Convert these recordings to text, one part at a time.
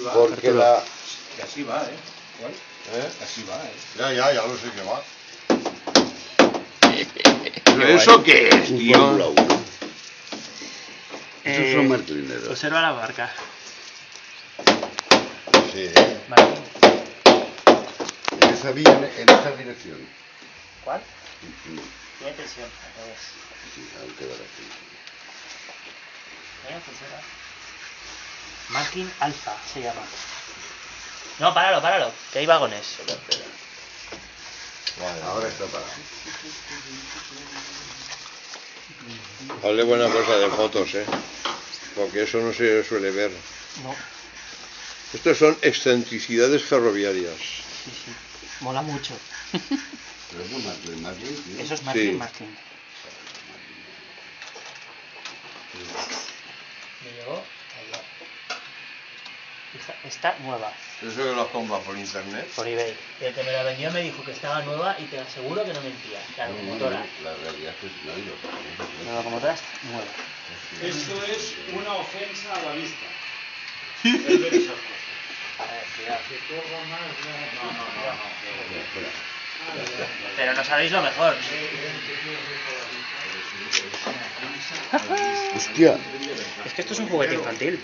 va. Porque la... Que así va, ¿eh? ¿Cuál? ¿eh? Que así va, ¿eh? Ya, ya, ya lo sé que va. ¿Pero eso qué es, Un tío? Fórmula 1. Esos Eh, son martelineros. Observa la barca. Sí, Vale. En esa vía, en esa dirección. ¿Cuál? Sí, Tiene tensión, al revés. sí, al quedar así. ¿Eh? Observa. Marking Alpha se llama. No, páralo, páralo, que hay vagones. Espera, espera. vale. Ahora está parado. Hazle buena cosa de fotos, ¿eh? Porque eso no se suele ver. No, Estos son excentricidades ferroviarias. sí, sí. Mola mucho. Pero eso es Martin, Martin, tío. Eso es Marking, Sí. Marking. Me llegó. Está, está nueva, Eso que los compras por internet. por eBay. El que me la vendió me dijo que estaba nueva y te aseguro que no mentía. La no, locomotora. no, La realidad es que no hay lo La locomotora está nueva. Eso es una ofensa a la vista. Es ver esas cosas. A ver, cuidado. No, no, no, no. Pero no sabéis lo mejor. Hostia, Es que esto es un juguete infantil.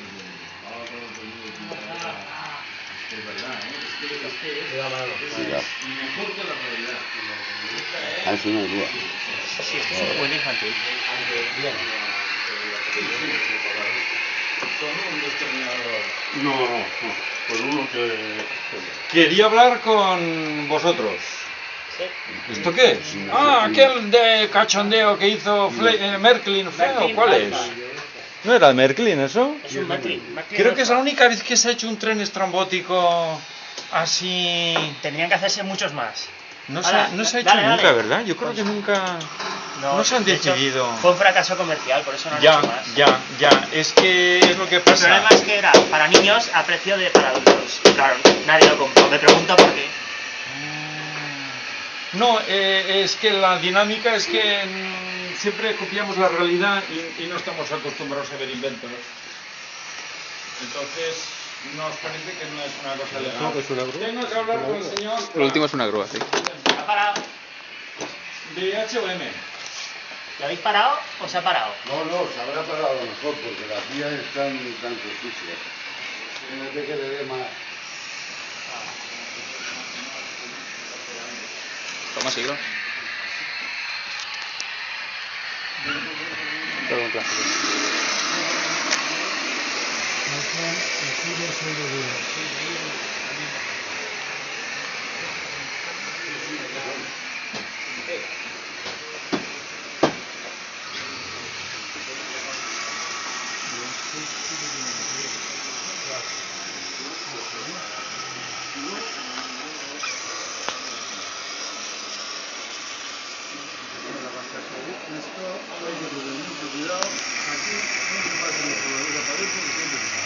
Ah. Sí, es un infantil. No, no, no. Por uno que. Quería hablar con vosotros. ¿Esto qué es? Ah, aquel de cachondeo que hizo Fle eh, Merklin feo. ¿Cuál es? ¿No era Merklin eso? Es un Merklin. Creo que es la única vez que se ha hecho un tren estrambótico así. Tendrían que hacerse muchos más. No se, Ahora, no se ha hecho dale, nunca. ¿verdad? Yo creo que nunca. No se han de hecho, fue un fracaso comercial, por eso no han Ya, hecho más. ya, ya. Es que es lo que El pasa. problema es que era para niños a precio de para adultos. Claro, nadie lo compró. Me pregunto por qué. No, eh, es que la dinámica es que mm, siempre copiamos la realidad y, y no estamos acostumbrados a ver inventos. Entonces, nos parece que no es una cosa legal. No, que es una grúa. Tengo que hablar con el señor Lo último es una grúa, sí. ¿Ha parado? de H&M. ¿Lo habéis parado o se ha parado? No, no, se habrá parado a lo mejor porque las vías están tan cortísimas. Fíjate que le dé más. 약간 예쁘게 설거지를 Let's go.